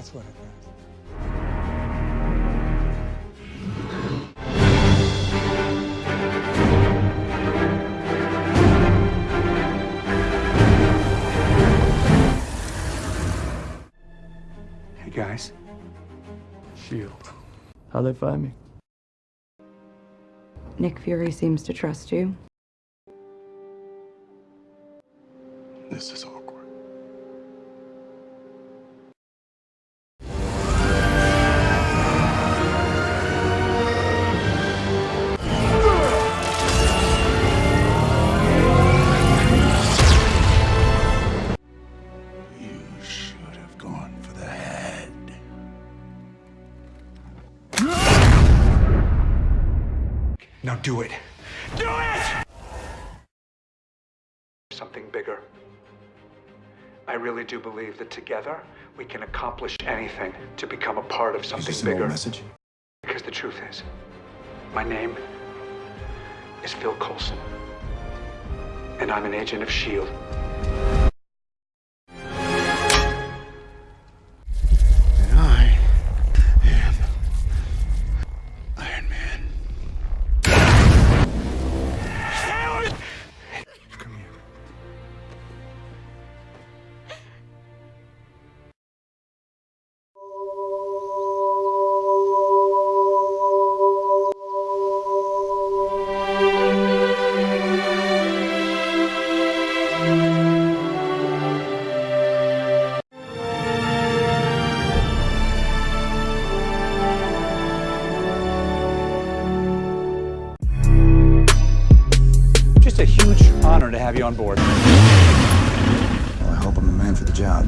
That's what it does. Hey guys. Shield. How'd they find me? Nick Fury seems to trust you. This is awkward. Now do it. Do it! Something bigger. I really do believe that together we can accomplish anything to become a part of Is something this an old bigger. message? Because the truth is, my name is Phil Coulson. And I'm an agent of S.H.I.E.L.D. honor to have you on board. Well, I hope I'm the man for the job.